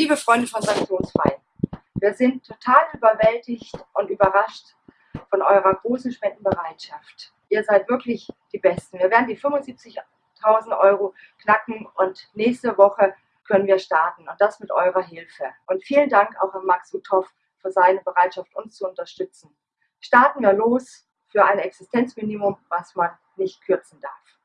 Liebe Freunde von Sanktionsfrei, wir sind total überwältigt und überrascht von eurer großen Spendenbereitschaft. Ihr seid wirklich die Besten. Wir werden die 75.000 Euro knacken und nächste Woche können wir starten und das mit eurer Hilfe. Und vielen Dank auch an Max Uthoff für seine Bereitschaft, uns zu unterstützen. Starten wir los für ein Existenzminimum, was man nicht kürzen darf.